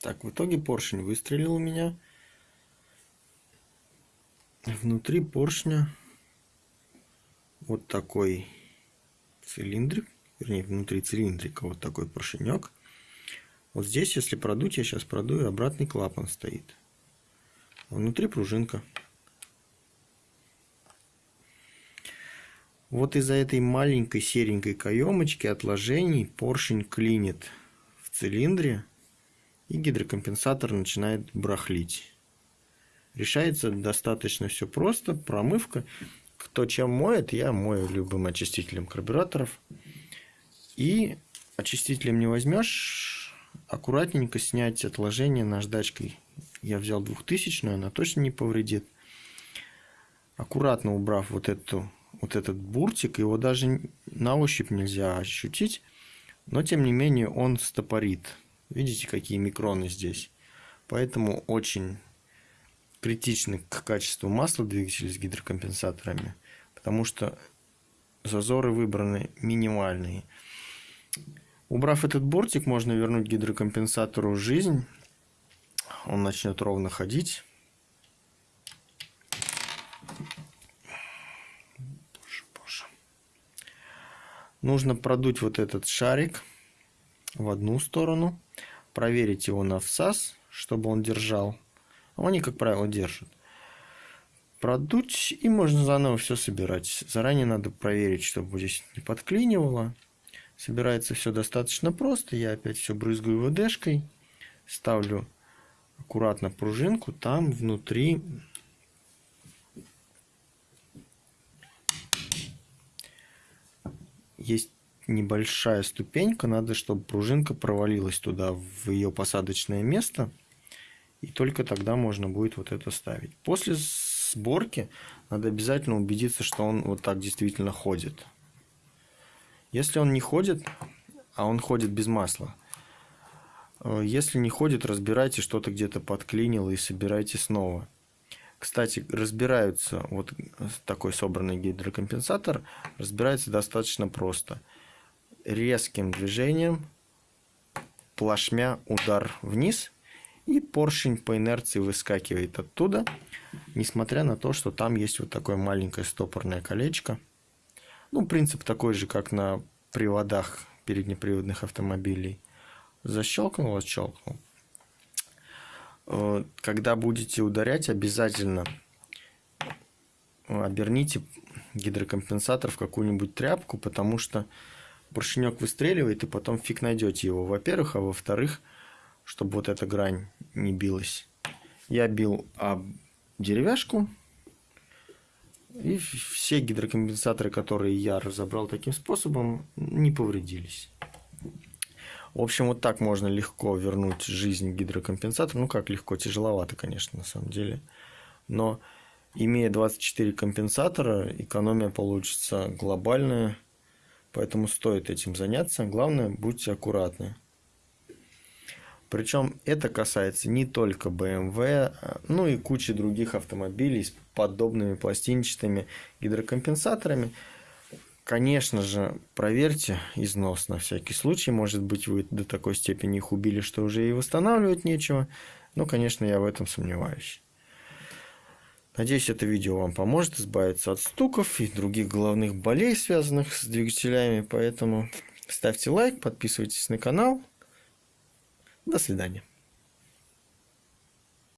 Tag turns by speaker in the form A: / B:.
A: Так, в итоге поршень выстрелил у меня. Внутри поршня вот такой цилиндрик, вернее, внутри цилиндрика вот такой поршенек. Вот здесь, если продуть, я сейчас продую, обратный клапан стоит. Внутри пружинка. Вот из-за этой маленькой серенькой каемочки отложений поршень клинит в цилиндре и гидрокомпенсатор начинает брахлить. Решается достаточно все просто. Промывка. Кто чем моет, я мою любым очистителем карбюраторов. И очистителем не возьмешь, аккуратненько снять отложение наждачкой. Я взял двухтысячную, она точно не повредит. Аккуратно убрав вот эту вот этот буртик, его даже на ощупь нельзя ощутить, но тем не менее он стопорит. Видите, какие микроны здесь. Поэтому очень критичны к качеству масла двигателя с гидрокомпенсаторами, потому что зазоры выбраны минимальные. Убрав этот бортик, можно вернуть гидрокомпенсатору жизнь. Он начнет ровно ходить. Нужно продуть вот этот шарик в одну сторону, проверить его на всас, чтобы он держал. Они, как правило, держат. Продуть и можно заново все собирать. Заранее надо проверить, чтобы здесь не подклинивало. Собирается все достаточно просто. Я опять все брызгаю ВДшкой. Ставлю аккуратно пружинку. Там внутри есть небольшая ступенька, надо, чтобы пружинка провалилась туда, в ее посадочное место, и только тогда можно будет вот это ставить. После сборки надо обязательно убедиться, что он вот так действительно ходит. Если он не ходит, а он ходит без масла, э, если не ходит, разбирайте, что-то где-то подклинило и собирайте снова. Кстати, разбираются, вот такой собранный гидрокомпенсатор, разбирается достаточно просто. Резким движением, плашмя удар вниз, и поршень по инерции выскакивает оттуда, несмотря на то, что там есть вот такое маленькое стопорное колечко. Ну, принцип такой же, как на приводах переднеприводных автомобилей. Защелкнул, отщелкнул. Э, когда будете ударять, обязательно оберните гидрокомпенсатор в какую-нибудь тряпку, потому что поршенек выстреливает, и потом фиг найдете его, во-первых, а во-вторых, чтобы вот эта грань не билась. Я бил об деревяшку, и все гидрокомпенсаторы, которые я разобрал таким способом, не повредились. В общем, вот так можно легко вернуть жизнь гидрокомпенсатору. Ну, как легко, тяжеловато, конечно, на самом деле. Но имея 24 компенсатора, экономия получится глобальная. Поэтому стоит этим заняться. Главное, будьте аккуратны. Причем это касается не только BMW, ну и кучи других автомобилей с подобными пластинчатыми гидрокомпенсаторами. Конечно же, проверьте износ на всякий случай. Может быть, вы до такой степени их убили, что уже и восстанавливать нечего. Но, конечно, я в этом сомневаюсь. Надеюсь, это видео вам поможет избавиться от стуков и других головных болей, связанных с двигателями. Поэтому ставьте лайк, подписывайтесь на канал. До свидания.